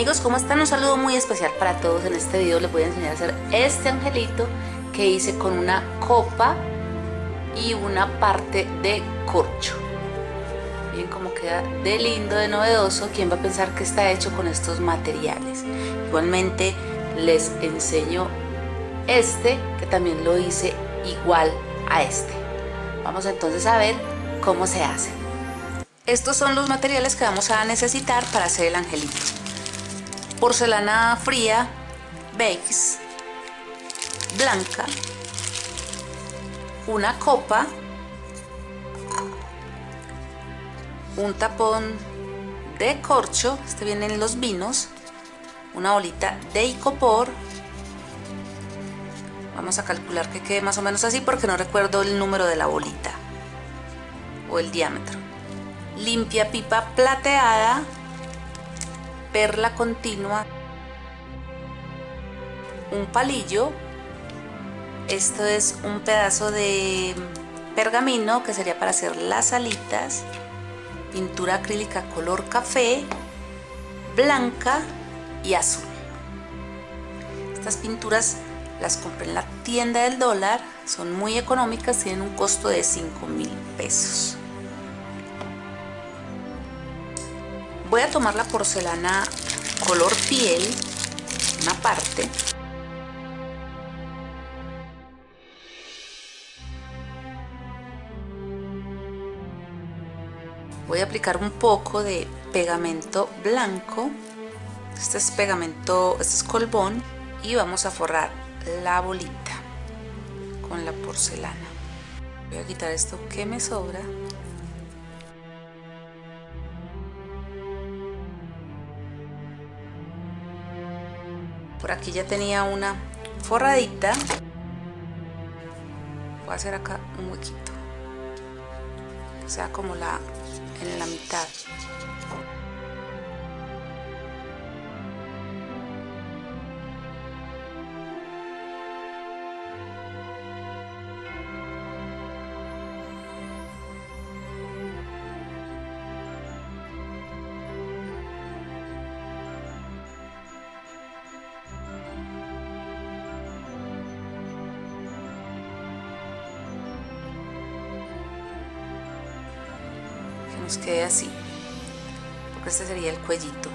Amigos, ¿cómo están? Un saludo muy especial para todos. En este video les voy a enseñar a hacer este angelito que hice con una copa y una parte de corcho. Miren cómo queda de lindo, de novedoso. ¿Quién va a pensar que está hecho con estos materiales? Igualmente les enseño este, que también lo hice igual a este. Vamos entonces a ver cómo se hace. Estos son los materiales que vamos a necesitar para hacer el angelito. Porcelana fría, beige, blanca, una copa, un tapón de corcho, este viene en los vinos, una bolita de icopor, vamos a calcular que quede más o menos así porque no recuerdo el número de la bolita o el diámetro, limpia pipa plateada, perla continua, un palillo, esto es un pedazo de pergamino que sería para hacer las alitas, pintura acrílica color café, blanca y azul. Estas pinturas las compré en la tienda del dólar, son muy económicas, tienen un costo de 5 mil pesos. Voy a tomar la porcelana color piel, una parte, voy a aplicar un poco de pegamento blanco. Este es pegamento, este es colbón y vamos a forrar la bolita con la porcelana. Voy a quitar esto que me sobra aquí ya tenía una forradita. Voy a hacer acá un huequito. O sea como la en la mitad nos quede así porque este sería el cuellito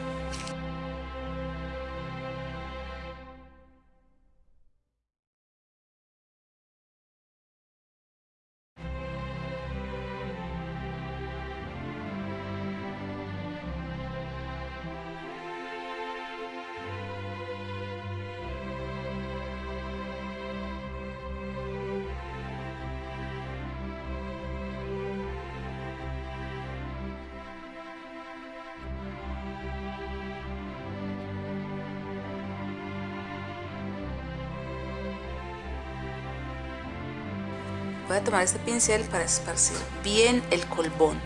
voy a tomar este pincel para esparcir bien el colbón.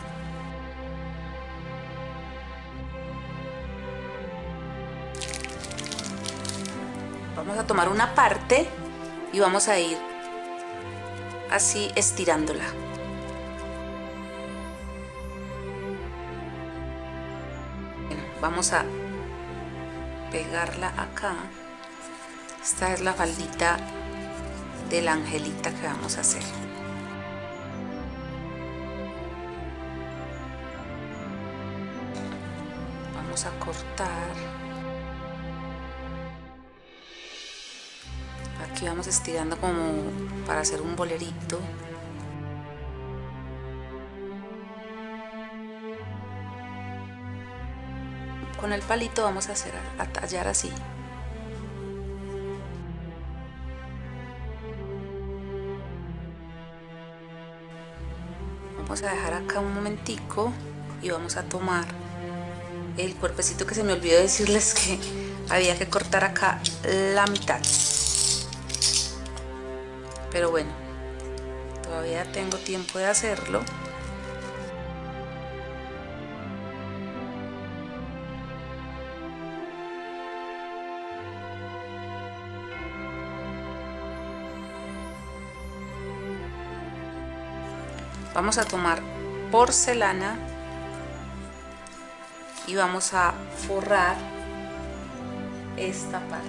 Vamos a tomar una parte y vamos a ir así estirándola. Vamos a pegarla acá. Esta es la faldita de la angelita que vamos a hacer a cortar. Aquí vamos estirando como para hacer un bolerito. Con el palito vamos a hacer a tallar así. Vamos a dejar acá un momentico y vamos a tomar el cuerpecito que se me olvidó decirles que había que cortar acá la mitad. Pero bueno todavía tengo tiempo de hacerlo. Vamos a tomar porcelana y vamos a forrar esta parte.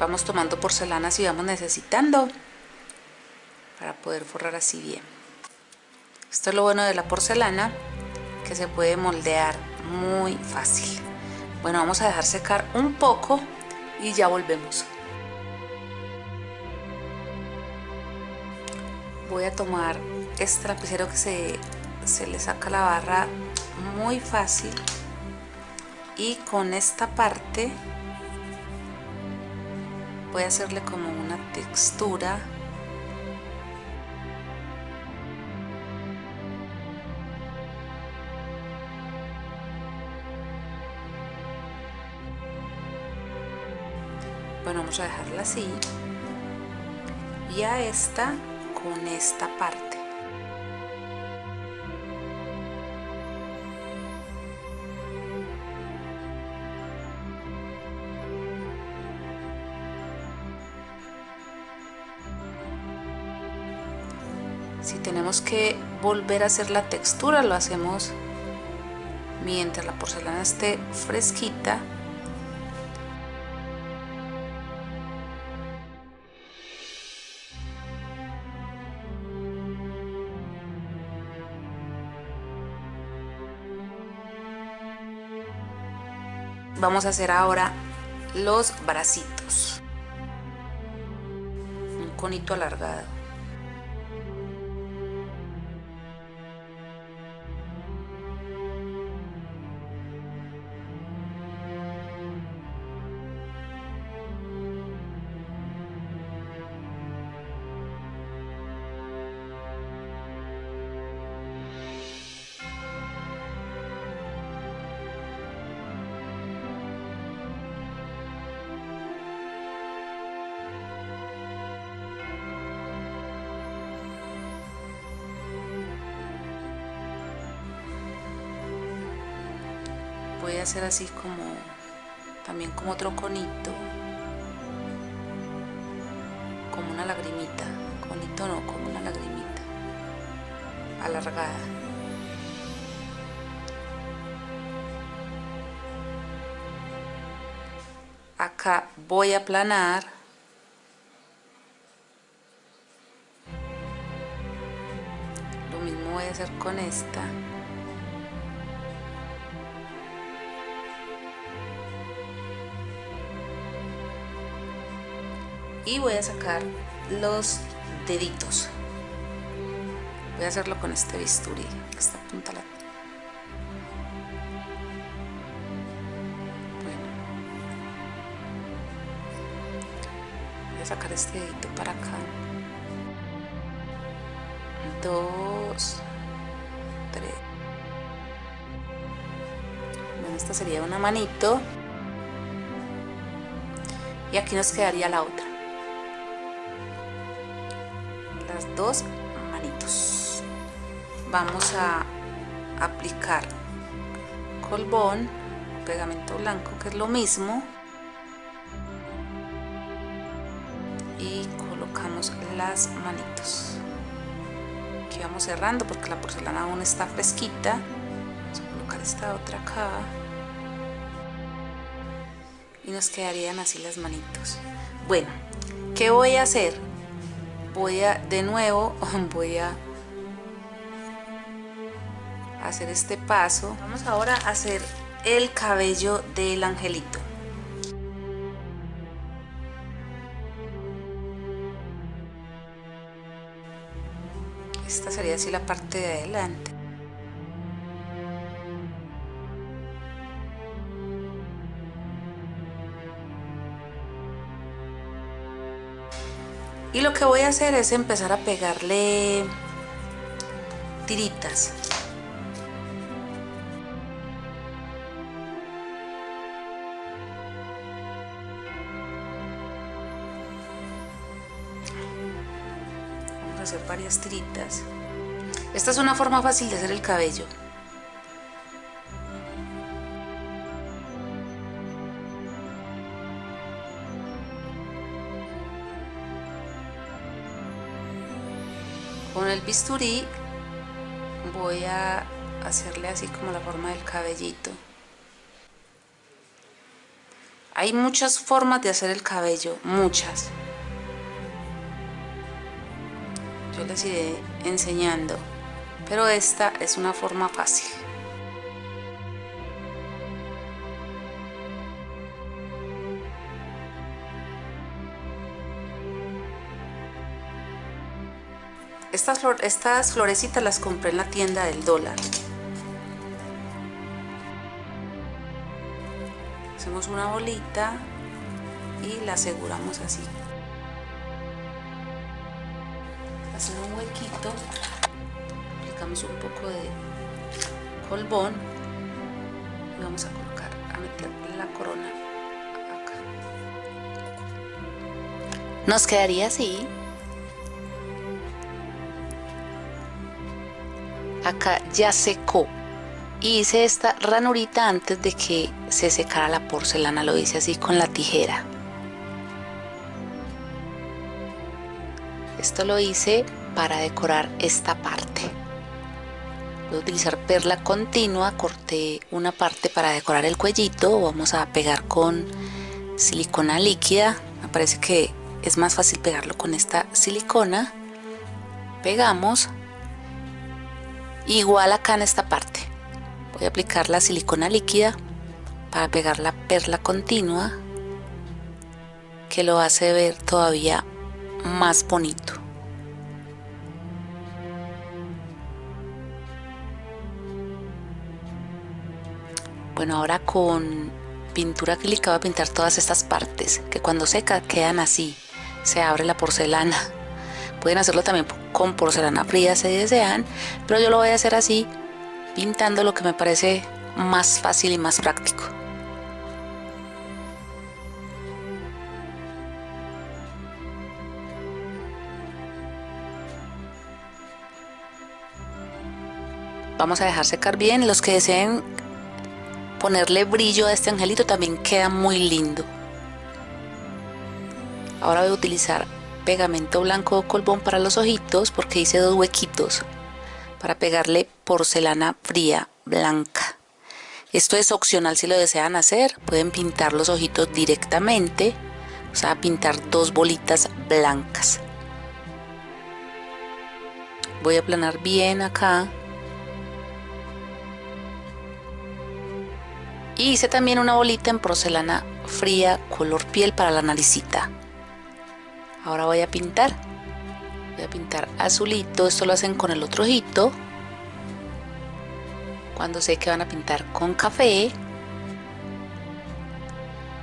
Vamos tomando porcelana si vamos necesitando para poder forrar así bien. Esto es lo bueno de la porcelana, que se puede moldear muy fácil. Bueno, vamos a dejar secar un poco y ya volvemos. Voy a tomar este lapicero que se, se le saca la barra muy fácil. Y con esta parte voy a hacerle como una textura. Bueno vamos a dejarla así. Y a esta con esta parte. Si tenemos que volver a hacer la textura lo hacemos mientras la porcelana esté fresquita vamos a hacer ahora los bracitos. Un conito alargado voy a hacer así como también como otro conito como una lagrimita conito no como una lagrimita alargada. Acá voy a aplanar. Lo mismo voy a hacer con esta y voy a sacar los deditos. Voy a hacerlo con este bisturí esta punta la bueno. Voy a sacar este dedito para acá. Dos. Tres. Bueno esta sería una manito. Y aquí nos quedaría la otra dos manitos. Vamos a aplicar colbón pegamento blanco que es lo mismo. Y colocamos las manitos. Aquí vamos cerrando porque la porcelana aún está fresquita. Vamos a colocar esta otra acá. Y nos quedarían así las manitos. Bueno ¿qué voy a hacer? Voy a de nuevo voy a hacer este paso. Vamos ahora a hacer el cabello del angelito. Esta sería así la parte de adelante y lo que voy a hacer es empezar a pegarle tiritas. Vamos a hacer varias tiritas. Esta es una forma fácil de hacer el cabello el bisturí voy a hacerle así como la forma del cabellito. Hay muchas formas de hacer el cabello muchas. Yo les iré enseñando pero esta es una forma fácil Estas, estas florecitas las compré en la tienda del dólar. Hacemos una bolita y la aseguramos así. Hacer un huequito, aplicamos un poco de colbón y vamos a colocar, a meter la corona acá. Nos quedaría así. Acá ya secó. Y hice esta ranurita antes de que se secara la porcelana lo hice así con la tijera. Esto lo hice para decorar esta parte. Voy a utilizar perla continua corté una parte para decorar el cuellito. Vamos a pegar con silicona líquida. Me parece que es más fácil pegarlo con esta silicona. Pegamos igual acá en esta parte. Voy a aplicar la silicona líquida para pegar la perla continua que lo hace ver todavía más bonito. Bueno ahora con pintura acrílica voy a pintar todas estas partes que cuando seca quedan así se abre la porcelana pueden hacerlo también con porcelana fría si desean pero yo lo voy a hacer así pintando lo que me parece más fácil y más práctico. Vamos a dejar secar bien los que deseen ponerle brillo a este angelito también queda muy lindo. Ahora voy a utilizar pegamento blanco o colbón para los ojitos porque hice dos huequitos para pegarle porcelana fría blanca. Esto es opcional si lo desean hacer. Pueden pintar los ojitos directamente o sea pintar dos bolitas blancas. Voy a aplanar bien acá. Y hice también una bolita en porcelana fría color piel para la naricita ahora voy a pintar. Voy a pintar azulito. Esto lo hacen con el otro ojito. Cuando sé que van a pintar con café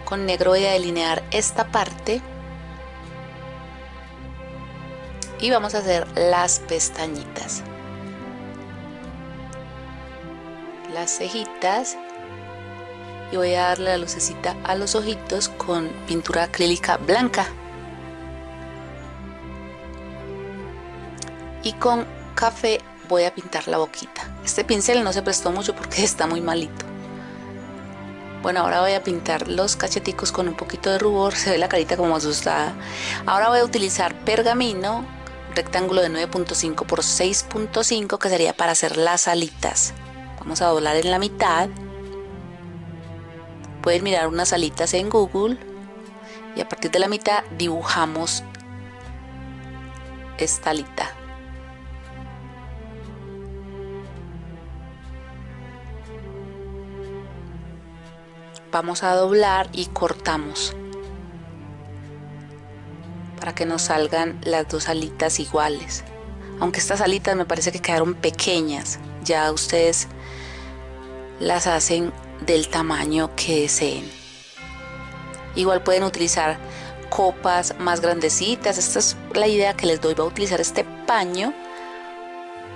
con negro voy a delinear esta parte. Y vamos a hacer las pestañitas. Las cejitas. Y voy a darle la lucecita a los ojitos con pintura acrílica blanca con café voy a pintar la boquita. Este pincel no se prestó mucho porque está muy malito. Bueno ahora voy a pintar los cacheticos con un poquito de rubor. Se ve la carita como asustada. Ahora voy a utilizar pergamino rectángulo de 9.5 por 6.5 que sería para hacer las alitas. Vamos a doblar en la mitad. Pueden mirar unas alitas en google. Y a partir de la mitad dibujamos esta alita vamos a doblar y cortamos para que nos salgan las dos alitas iguales. Aunque estas alitas me parece que quedaron pequeñas ya ustedes las hacen del tamaño que deseen. Igual pueden utilizar copas más grandecitas. Esta es la idea que les doy. Voy a utilizar este paño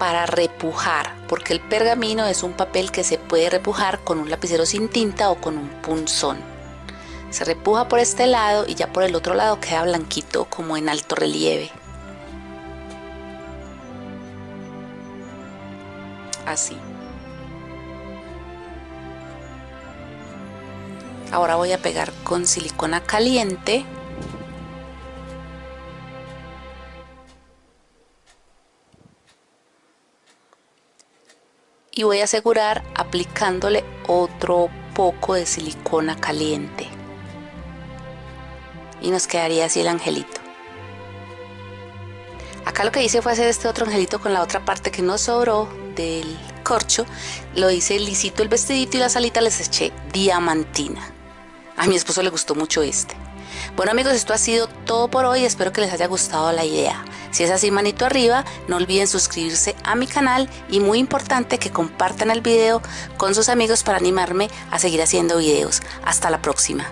para repujar, porque el pergamino es un papel que se puede repujar con un lapicero sin tinta o con un punzón. Se repuja por este lado y ya por el otro lado queda blanquito como en alto relieve. Así. Ahora voy a pegar con silicona caliente y voy a asegurar aplicándole otro poco de silicona caliente. Y nos quedaría así el angelito. Acá lo que hice fue hacer este otro angelito con la otra parte que nos sobró del corcho. Lo hice lisito el vestidito y las alitas les eché diamantina. A mi esposo le gustó mucho este bueno amigos, esto ha sido todo por hoy, espero que les haya gustado la idea. Si es así, manito arriba, no olviden suscribirse a mi canal y muy importante que compartan el video con sus amigos para animarme a seguir haciendo videos. Hasta la próxima.